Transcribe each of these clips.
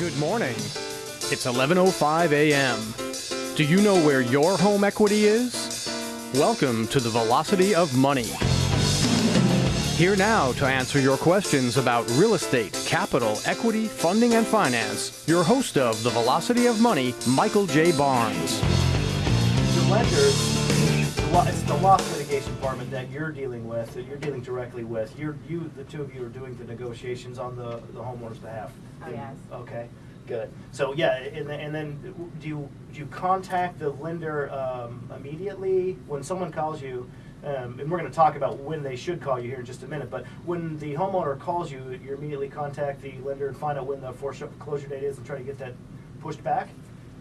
Good morning. It's 11:05 a.m. Do you know where your home equity is? Welcome to the Velocity of Money. Here now to answer your questions about real estate, capital, equity, funding, and finance, your host of the Velocity of Money, Michael J. Barnes. The lenders, it's the loss mitigation department that you're dealing with, that you're dealing directly with. You're, you, the two of you are doing the negotiations on the, the homeowner's behalf. Oh, yes. Okay, good. So, yeah, and then, and then do you, do you contact the lender, um, immediately? When someone calls you, um, and we're gonna talk about when they should call you here in just a minute, but when the homeowner calls you, you immediately contact the lender and find out when the foreclosure date is and try to get that pushed back?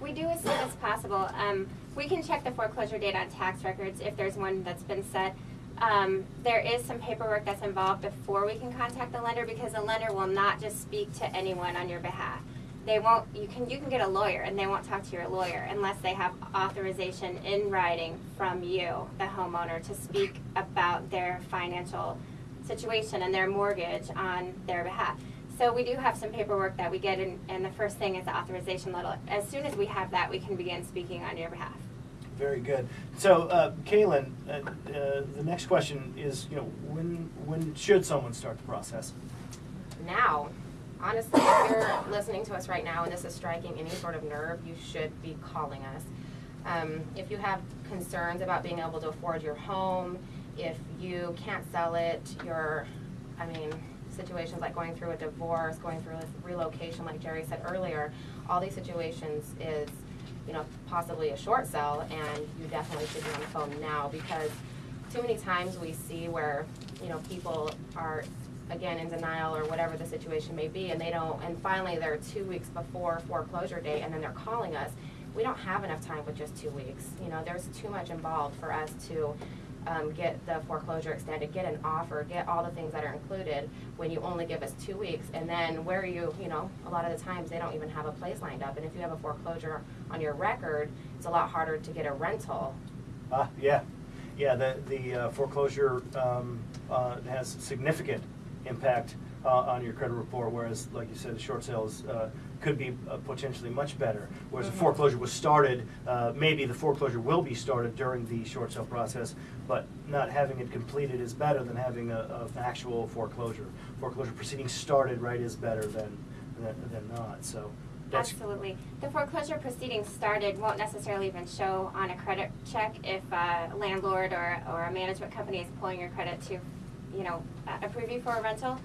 We do as soon as possible. Um, we can check the foreclosure date on tax records if there's one that's been set. Um, there is some paperwork that's involved before we can contact the lender because the lender will not just speak to anyone on your behalf. They won't, you can, you can get a lawyer and they won't talk to your lawyer unless they have authorization in writing from you, the homeowner, to speak about their financial situation and their mortgage on their behalf. So we do have some paperwork that we get, and, and the first thing is the authorization letter. As soon as we have that, we can begin speaking on your behalf. Very good. So, uh, Kaylin, uh, uh, the next question is, you know, when when should someone start the process? now. Honestly, if you're listening to us right now and this is striking any sort of nerve, you should be calling us. Um, if you have concerns about being able to afford your home, if you can't sell it, you're, I mean, situations like going through a divorce, going through a relocation, like Jerry said earlier, all these situations is, you know, possibly a short sell, and you definitely should be on the phone now because too many times we see where, you know, people are again in denial or whatever the situation may be and they don't and finally they're two weeks before foreclosure date and then they're calling us. We don't have enough time with just two weeks. You know there's too much involved for us to um, get the foreclosure extended get an offer get all the things that are included when you only give us two weeks. And then where you you know a lot of the times they don't even have a place lined up. And if you have a foreclosure on your record it's a lot harder to get a rental. Uh, yeah, yeah. The the uh, foreclosure um, uh, has significant impact uh, on your credit report, whereas, like you said, the short sales uh, could be uh, potentially much better. Whereas the foreclosure was started, uh, maybe the foreclosure will be started during the short sale process, but not having it completed is better than having a, a an actual foreclosure. Foreclosure proceedings started right is better than than, than not. So. Absolutely. The foreclosure proceedings started won't necessarily even show on a credit check if a landlord or, or a management company is pulling your credit to, you know, approve you for a rental.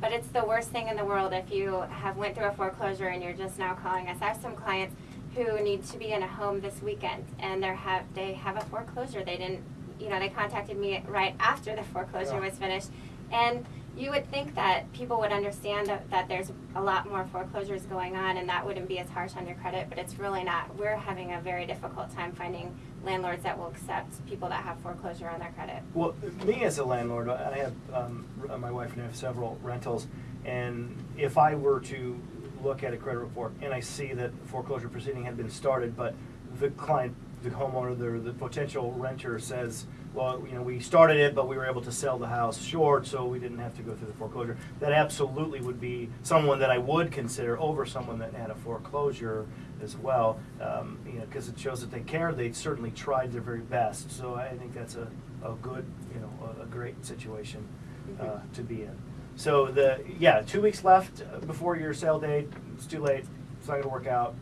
But it's the worst thing in the world if you have went through a foreclosure and you're just now calling us. I have some clients who need to be in a home this weekend and they're have, they have a foreclosure. They didn't, you know, they contacted me right after the foreclosure Yeah. was finished. And you would think that people would understand that, that there's a lot more foreclosures going on and that wouldn't be as harsh on your credit, but it's really not. We're having a very difficult time finding landlords that will accept people that have foreclosure on their credit. Well, me as a landlord, I have, um, my wife and I have several rentals, and if I were to look at a credit report and I see that foreclosure proceeding had been started, but the client, the homeowner, the, the potential renter says, well, you know, we started it, but we were able to sell the house short, so we didn't have to go through the foreclosure. That absolutely would be someone that I would consider over someone that had a foreclosure as well. Um, you know, because it shows that they care. They certainly tried their very best. So I think that's a, a good, you know, a, a great situation uh, to be in. So the yeah, two weeks left before your sale date. It's too late. It's not going to work out.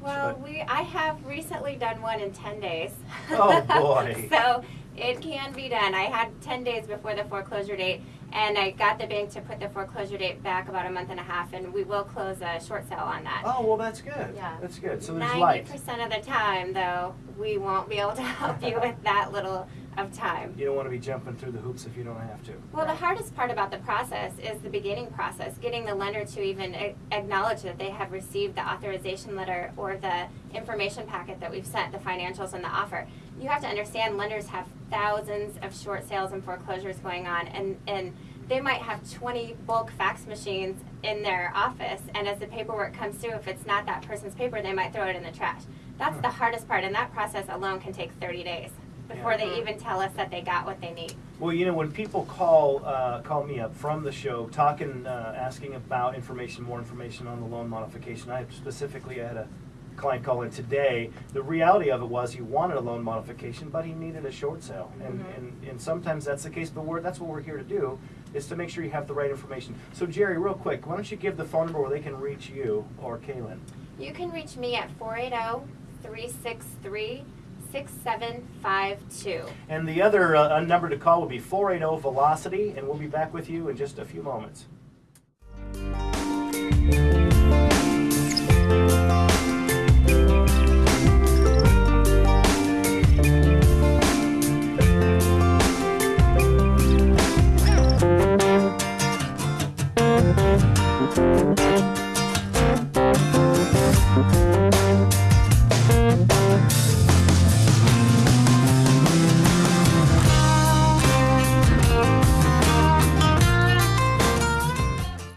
Well, But- we, I have recently done one in ten days. Oh, boy. So it can be done. I had ten days before the foreclosure date and I got the bank to put the foreclosure date back about a month and a half and we will close a short sale on that. Oh well, that's good. Yeah. That's good. So there's Ninety light. percent of the time, though, we won't be able to help you with that little of time. You don't want to be jumping through the hoops if you don't have to. Well, the hardest part about the process is the beginning process, getting the lender to even acknowledge that they have received the authorization letter or the information packet that we've sent, the financials and the offer. You have to understand lenders have thousands of short sales and foreclosures going on, and, and they might have 20 bulk fax machines in their office, and as the paperwork comes through, if it's not that person's paper, they might throw it in the trash. That's Hmm. the hardest part, and that process alone can take 30 days. before Yeah. they even tell us that they got what they need. Well, you know, when people call uh, call me up from the show, talking, uh, asking about information, more information on the loan modification. I specifically I had a client call in today. The reality of it was he wanted a loan modification, but he needed a short sale, and Mhm. and, and sometimes that's the case. But we're, that's what we're here to do is to make sure you have the right information. So Jerry, real quick, why don't you give the phone number where they can reach you or Kaylin? You can reach me at 480 363 6752. And the other uh, number to call would be 480 Velocity, and we'll be back with you in just a few moments.